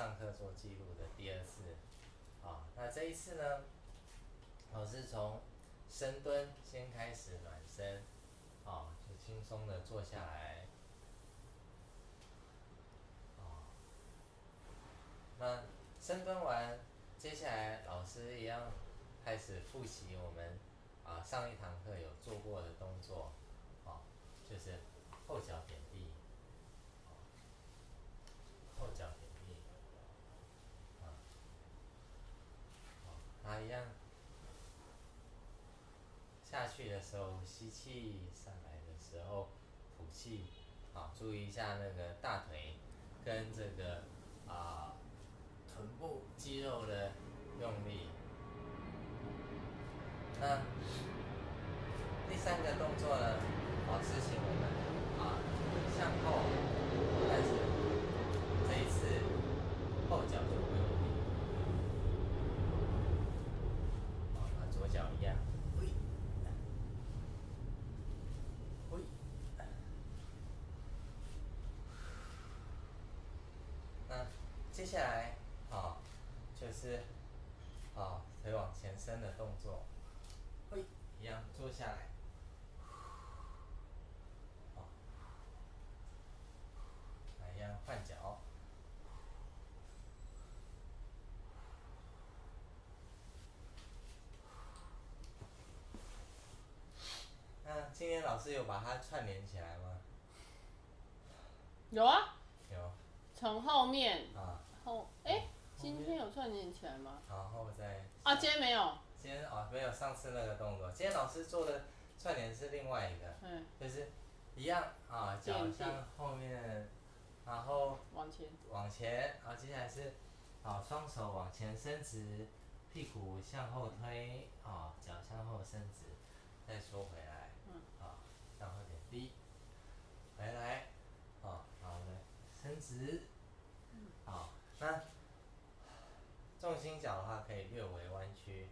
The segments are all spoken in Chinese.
上课做记录的第二次，啊，那这一次呢，老师从深蹲先开始暖身，啊，就轻松的坐下来，啊，那深蹲完，接下来老师一样开始复习我们啊上一堂课有做过的动作，啊，就是后脚点地。后脚点地，啊，好，那一样，下去的时候吸气，上来的时候吐气，好，注意一下那个大腿跟这个啊臀部肌肉的用力。那第三个动作呢，老师请我们啊向后，但是这一次后脚就不用力，好，那左脚一样，挥，挥，那接下来啊就是啊腿往前伸的动作，挥，一样坐下来，好，来一样换脚。那今天老师有把它串联起来吗？有啊，有。从后面啊。后，哎，今天有串联起来吗？然后再。啊，今天没有。今天哦，没有上次那个动作。今天老师做的串联是另外一个。嗯。就是一样啊，脚向后面，然后。往前。往前，然后接下来是，啊，双手往前伸直，屁股向后推，啊，脚向后伸直，再缩回来。嗯。啊，向后点低，回来，啊，好嘞，伸直。嗯。好，那脚的话可以略微弯曲，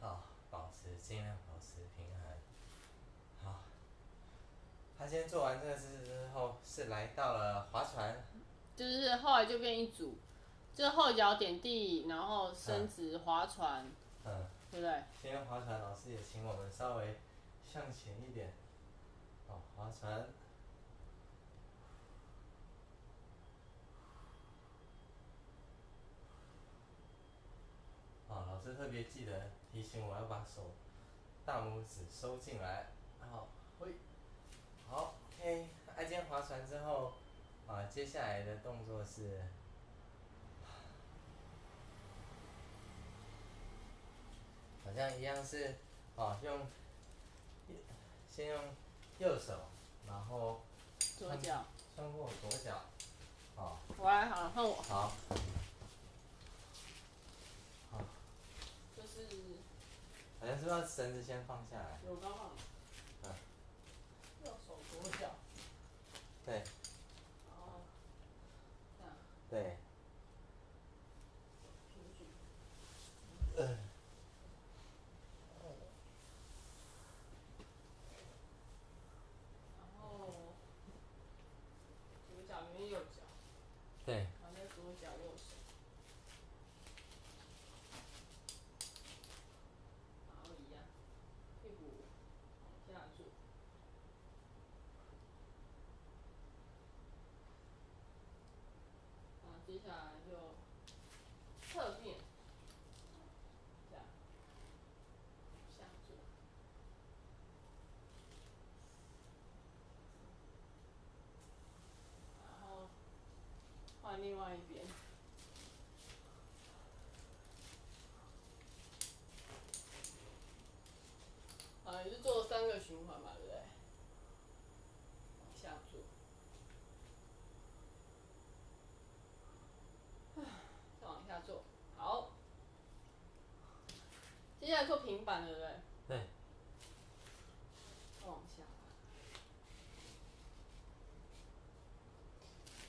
啊，保持尽量保持平衡。好，他先做完这个姿势之后，是来到了划船。就是后来就变一组，就后脚点地，然后伸直划船。嗯。对不对？今天划船老师也请我们稍微向前一点，哦，划船。师特别记得提醒我要把手大拇指收进来，然后挥，好，OK。那今天划船之后，啊，接下来的动作是，好像一样是，啊，用，先用右手，然后左脚，穿过左脚，啊。我来好，换我。好。好。就是。好像是要绳子先放下来。有刚好。嗯。要手左脚。对。哦。对。平举。嗯。然后，左脚跟右脚。对。然后再左脚右手。然后一样，屁股往下坐。啊，接下来就侧面，这样，下坐。然后换另外一边。啊，也是做三个循环嘛，对不对？往下坐。再往下做，好。接下来做平板，对不对？对。再往下。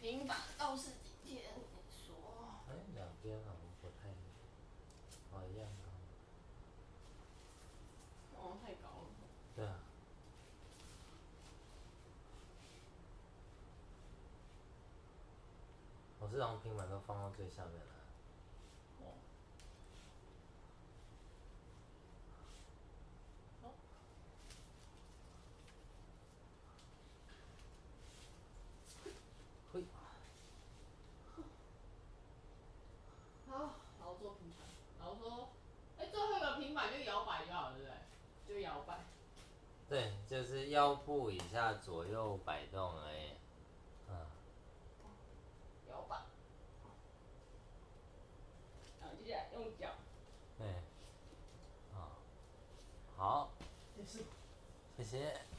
平板倒是今天说。哎，两边好像不太，哦，一样高。哦，太高了。对啊。老师是让平板都放到最下面来。哦。好。嘿。好，然后做平板，然后说，哎、最后一个平板就摇摆就好了，对不对？就摇摆。对，就是腰部以下左右摆动而已。嗯。摇摆。然后接下来用脚。对。啊。好。谢谢。